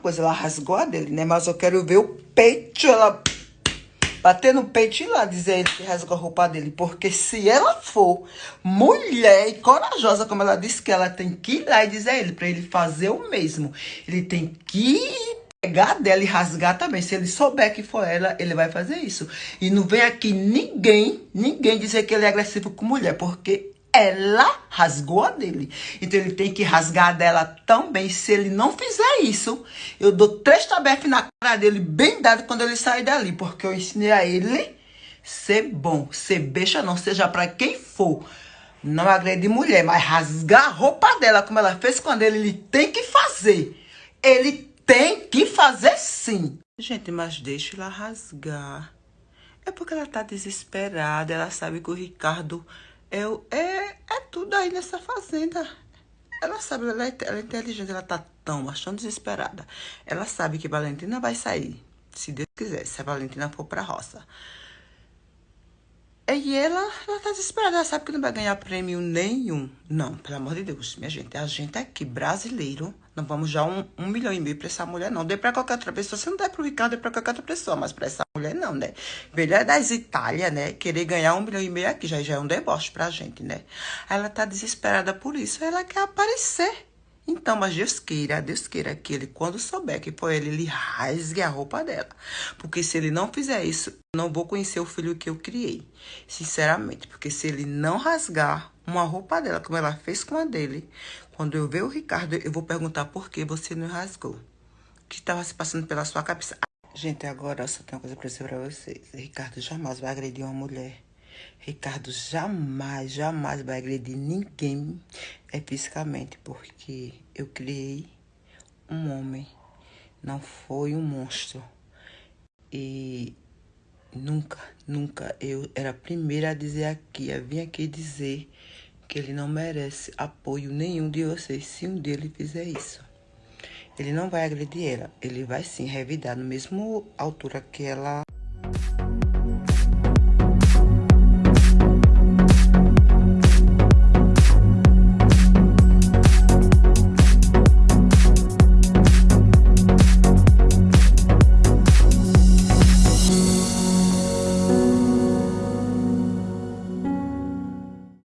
Pois ela rasgou a dele, né? Mas eu quero ver o peito, ela bater no peito e ir lá dizer ele que rasgou a roupa dele. Porque se ela for mulher e corajosa, como ela disse que ela tem que ir lá e dizer a ele, pra ele fazer o mesmo. Ele tem que pegar dela e rasgar também. Se ele souber que for ela, ele vai fazer isso. E não vem aqui ninguém, ninguém dizer que ele é agressivo com mulher, porque ela rasgou a dele. Então ele tem que rasgar a dela também. Se ele não fizer isso, eu dou três tabefes na cara dele, bem dado, quando ele sair dali. Porque eu ensinei a ele ser bom, ser beixa não, seja para quem for. Não agrede mulher, mas rasgar a roupa dela, como ela fez com ele, ele tem que fazer. Ele tem que fazer sim. Gente, mas deixa ela rasgar. É porque ela tá desesperada, ela sabe que o Ricardo eu, é, é tudo aí nessa fazenda. Ela sabe, ela é, ela é inteligente, ela tá tão, mas tão desesperada. Ela sabe que Valentina vai sair, se Deus quiser, se a Valentina for pra roça. E ela, ela tá desesperada, ela sabe que não vai ganhar prêmio nenhum. Não, pelo amor de Deus, minha gente, a gente aqui, brasileiro, não vamos dar um, um milhão e meio pra essa mulher, não. Dê pra qualquer outra pessoa. Se não der pro Ricardo, dê pra qualquer outra pessoa, mas pra essa mulher, não, né? Velha das Itália, né? Querer ganhar um milhão e meio aqui já, já é um deboche pra gente, né? Ela tá desesperada por isso, ela quer aparecer. Então, mas Deus queira, Deus queira que ele, quando souber que foi ele, ele rasgue a roupa dela. Porque se ele não fizer isso, não vou conhecer o filho que eu criei. Sinceramente. Porque se ele não rasgar uma roupa dela, como ela fez com a dele, quando eu ver o Ricardo, eu vou perguntar por que você não rasgou. O que estava se passando pela sua cabeça? Gente, agora eu só tenho uma coisa pra dizer pra vocês. Ricardo jamais vai agredir uma mulher. Ricardo jamais, jamais vai agredir ninguém é, fisicamente, porque eu criei um homem, não foi um monstro. E nunca, nunca eu era a primeira a dizer aqui, a vir aqui dizer que ele não merece apoio nenhum de vocês se um dia ele fizer isso. Ele não vai agredir ela, ele vai sim revidar no mesmo altura que ela